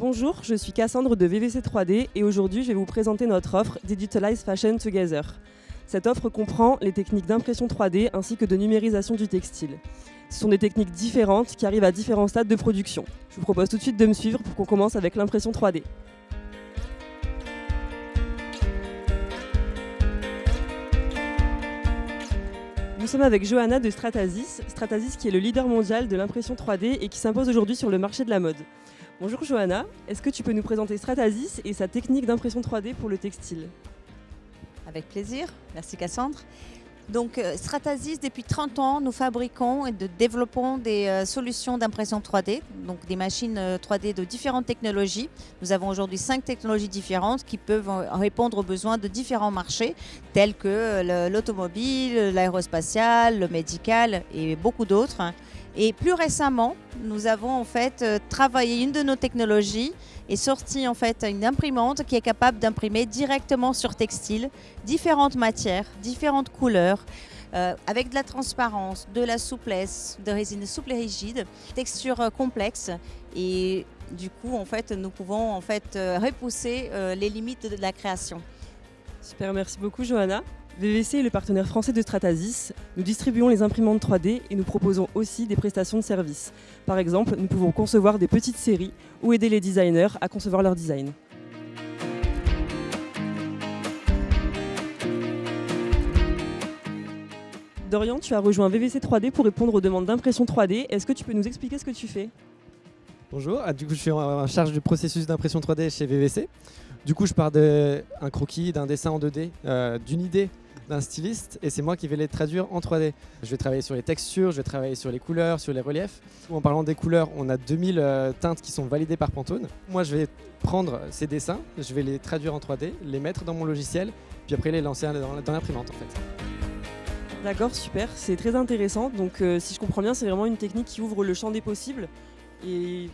Bonjour, je suis Cassandre de VVC 3D et aujourd'hui je vais vous présenter notre offre Digitalize Fashion Together. Cette offre comprend les techniques d'impression 3D ainsi que de numérisation du textile. Ce sont des techniques différentes qui arrivent à différents stades de production. Je vous propose tout de suite de me suivre pour qu'on commence avec l'impression 3D. Nous sommes avec Johanna de Stratasys, Stratasys qui est le leader mondial de l'impression 3D et qui s'impose aujourd'hui sur le marché de la mode. Bonjour Johanna, est-ce que tu peux nous présenter Stratasys et sa technique d'impression 3D pour le textile? Avec plaisir, merci Cassandre. Donc euh, Stratasys, depuis 30 ans, nous fabriquons et développons des euh, solutions d'impression 3D, donc des machines 3D euh, de différentes technologies. Nous avons aujourd'hui cinq technologies différentes qui peuvent répondre aux besoins de différents marchés, tels que l'automobile, l'aérospatial, le médical et beaucoup d'autres. Et plus récemment, nous avons en fait travaillé une de nos technologies et sorti en fait une imprimante qui est capable d'imprimer directement sur textile différentes matières, différentes couleurs. Euh, avec de la transparence, de la souplesse, de résine souple et rigide, texture euh, complexe et du coup en fait nous pouvons en fait euh, repousser les limites de la création. Super, merci beaucoup Johanna. VVC est le partenaire français de Stratasys. Nous distribuons les imprimantes 3D et nous proposons aussi des prestations de services. Par exemple, nous pouvons concevoir des petites séries ou aider les designers à concevoir leur design. Dorian, tu as rejoint VVC 3D pour répondre aux demandes d'impression 3D. Est-ce que tu peux nous expliquer ce que tu fais? Bonjour, ah, du coup je suis en charge du processus d'impression 3D chez VVC. Du coup je pars d'un croquis, d'un dessin en 2D, euh, d'une idée d'un styliste et c'est moi qui vais les traduire en 3D. Je vais travailler sur les textures, je vais travailler sur les couleurs, sur les reliefs. En parlant des couleurs, on a 2000 euh, teintes qui sont validées par Pantone. Moi je vais prendre ces dessins, je vais les traduire en 3D, les mettre dans mon logiciel, puis après les lancer dans, l'imprimante en fait. D'accord, super, c'est très intéressant. Donc euh, si je comprends bien, c'est vraiment une technique qui ouvre le champ des possibles. Et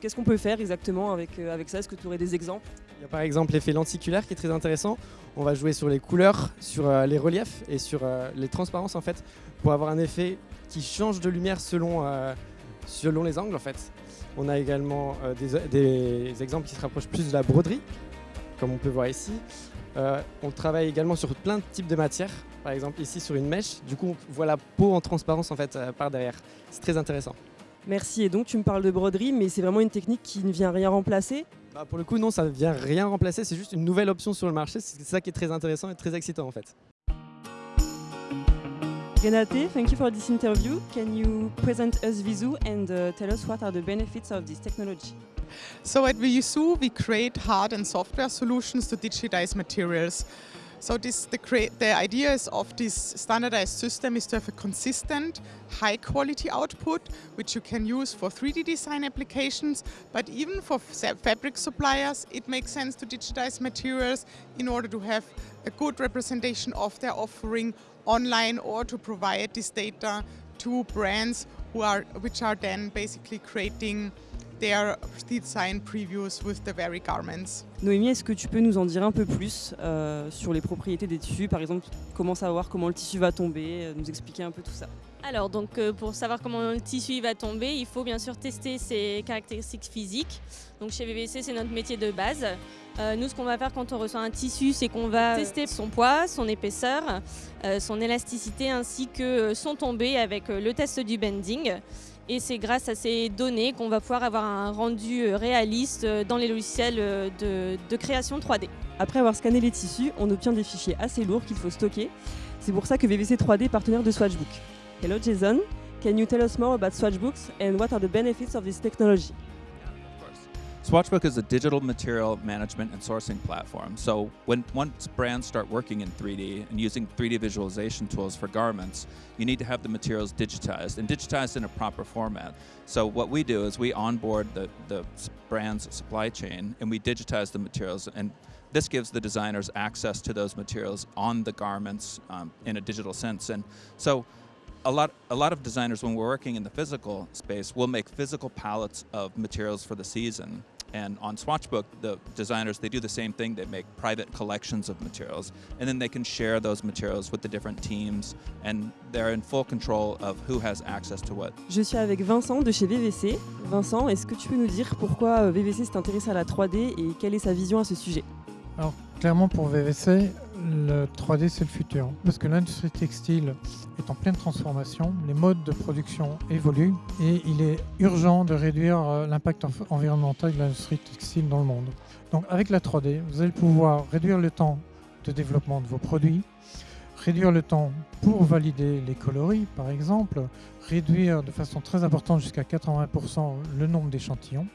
qu'est-ce qu'on peut faire exactement avec, euh, avec ça? Est-ce que tu aurais des exemples? Il y a par exemple l'effet lenticulaire qui est très intéressant. On va jouer sur les couleurs, sur euh, les reliefs et sur les transparences en fait pour avoir un effet qui change de lumière selon, selon les angles en fait. On a également des, exemples qui se rapprochent plus de la broderie, comme on peut voir ici. On travaille également sur plein de types de matières, par exemple ici sur une mèche. Du coup, on voit la peau en transparence en fait par derrière. C'est très intéressant. Merci. Et donc, tu me parles de broderie, mais c'est vraiment une technique qui ne vient rien remplacer? Bah, Pour le coup, non, ça ne vient rien remplacer. C'est juste une nouvelle option sur le marché. C'est ça qui est très intéressant et très excitant en fait. Renate, thank you for this interview. Can you present us Visu and uh, tell us what are the benefits of this technology? So at Visu, we create hard and software solutions to digitize materials. So this, the, the idea is of this standardized system is to have a consistent, high quality output, which you can use for 3D design applications, but even for fabric suppliers, it makes sense to digitize materials in order to have a good representation of their offering online or to provide this data to brands who are, which are then basically creating their design previews with the very garments. Noémie, est-ce que tu peux nous en dire un peu plus euh, sur les propriétés des tissus? Par exemple, comment savoir comment le tissu va tomber euh, Nous expliquer un peu tout ça. Alors, donc, euh, pour savoir comment le tissu va tomber, il faut bien sûr tester ses caractéristiques physiques. Donc, chez VVC, c'est notre métier de base. nous, ce qu'on va faire quand on reçoit un tissu, c'est qu'on va tester son poids, son épaisseur, son élasticité ainsi que son tombé avec le test du bending. Et c'est grâce à ces données qu'on va pouvoir avoir un rendu euh, réaliste euh, dans les logiciels euh, de, création 3D. Après avoir scanné les tissus, on obtient des fichiers assez lourds qu'il faut stocker. C'est pour ça que VVC 3D est partenaire de Swatchbook. Hello Jason, can you tell us more about Swatchbooks and what are the benefits of this technology? Swatchbook is a digital material management and sourcing platform. So when once brands start working in 3D and using 3D visualization tools for garments, you need to have the materials digitized and digitized in a proper format. So what we do is we onboard the, the brand's supply chain and we digitize the materials and this gives the designers access to those materials on the garments um, in a digital sense. And so a lot, a lot of designers, when we're working in the physical space, will make physical palettes of materials for the season. And on Swatchbook, the designers they do the same thing. They make private collections of materials, and then they can share those materials with the different teams, and they're in full control of who has access to what. Je suis avec Vincent de chez VVC. Vincent, est-ce que tu peux nous dire pourquoi euh, VVC s'est intéressé à la 3D et quelle est sa vision à ce sujet Alors clairement pour VVC, le 3D c'est le futur. Parce que l'industrie textile est en pleine transformation, les modes de production évoluent et il est urgent de réduire euh, l'impact env- environnemental de l'industrie textile dans le monde. Donc avec la 3D, vous allez pouvoir réduire le temps de développement de vos produits, réduire le temps pour valider les coloris par exemple, réduire de façon très importante jusqu'à 80% le nombre d'échantillons.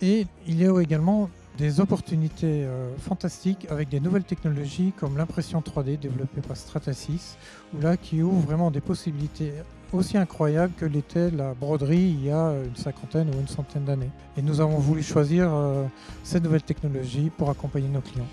Et il y a également des opportunités euh, fantastiques avec des nouvelles technologies comme l'impression 3D développée par Stratasys, ou là qui ouvre vraiment des possibilités aussi incroyables que l'était la broderie il y a une cinquantaine ou une centaine d'années. Et nous avons voulu choisir euh, cette nouvelle technologie pour accompagner nos clients.